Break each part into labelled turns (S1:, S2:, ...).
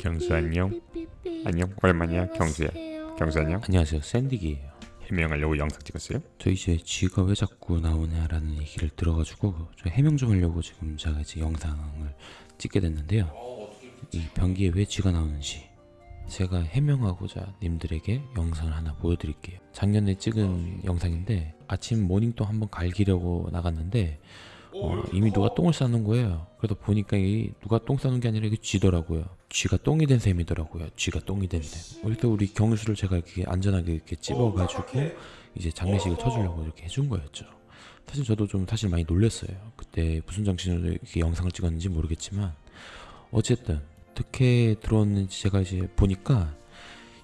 S1: 경수 안녕. 안녕 오랜만이야 경수야. 경수 안녕.
S2: 안녕하세요 샌디기예요
S1: 해명하려고 영상 찍었어요?
S2: 저 이제 쥐가 왜 자꾸 나오냐라는 얘기를 들어가지고 저 해명 좀 하려고 지금 제가 이제 영상을 찍게 됐는데요 이 변기에 왜 쥐가 나오는지 제가 해명하고자 님들에게 영상을 하나 보여드릴게요 작년에 찍은 영상인데 아침 모닝똥 한번 갈기려고 나갔는데 어, 이미 누가 똥을 싸는 거예요 그래서 보니까 이 누가 똥 싸는 게 아니라 이게 쥐더라고요 쥐가 똥이 된 셈이더라고요. 쥐가 똥이 된 셈. 그래서 우리 경수를 제가 이렇게 안전하게 이렇게 찝어가지고 이제 장례식을 쳐주려고 이렇게 해준 거였죠. 사실 저도 좀 사실 많이 놀랐어요. 그때 무슨 정신으로 이렇게 영상을 찍었는지 모르겠지만 어쨌든 어떻게 들어왔는지 제가 이제 보니까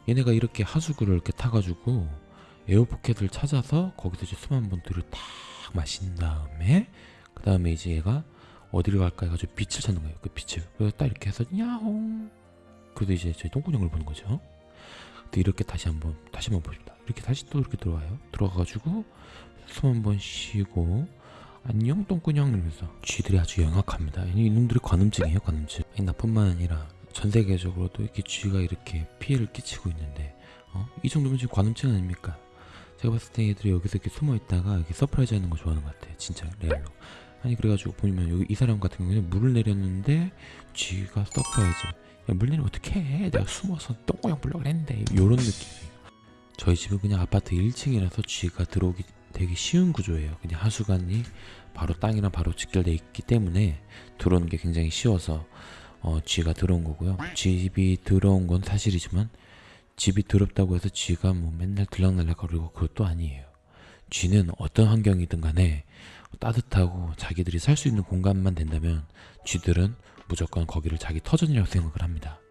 S2: 얘네가 이렇게 하수구를 이렇게 타가지고 에어포켓을 찾아서 거기서 이제 수만 본들을 탁 마신 다음에 그 다음에 이제 얘가 어디를 갈까 해가지고 빛을 찾는 거예요 그 빛을. 그래서 딱 이렇게 해서 야옹. 그래도 이제 저희 똥구녕을 보는 거죠. 근데 이렇게 다시 한번 다시 한번 봅니다. 이렇게 다시 또 이렇게 들어와요. 들어가가지고 숨 한번 쉬고 안녕 똥구녕 이러면서. 쥐들이 아주 영악합니다. 이- 이놈들이 관음증이에요 관음증. 아니, 나뿐만 아니라 전 세계적으로도 이렇게 쥐가 이렇게 피해를 끼치고 있는데 어? 이 정도면 지금 관음증 아닙니까? 제가 봤을 때 얘들이 여기서 이렇게 숨어 있다가 이렇게 surprise 하는 거 좋아하는 것 같아요 진짜. 레알로 아니 그래가지고 보면 여기 이 사람 같은 경우는 물을 내렸는데 쥐가 surprise 야 물 내리면 어떡해? 내가 숨어서 똥꼬양 보려고 했는데. 요런 느낌이에요 저희 집은 그냥 아파트 1층이라서 쥐가 들어오기 되게 쉬운 구조예요. 그냥 하수관이 바로 땅이랑 바로 직결돼 있기 때문에 들어오는 게 굉장히 쉬워서 어, 쥐가 들어온 거고요. 쥐가 들어온 건 사실이지만 집이 더럽다고 해서 쥐가 뭐 맨날 들락날락 거리고 그것도 아니에요 쥐는 어떤 환경이든 간에 따뜻하고 자기들이 살 수 있는 공간만 된다면 쥐들은 무조건 거기를 자기 터전이라고 생각을 합니다.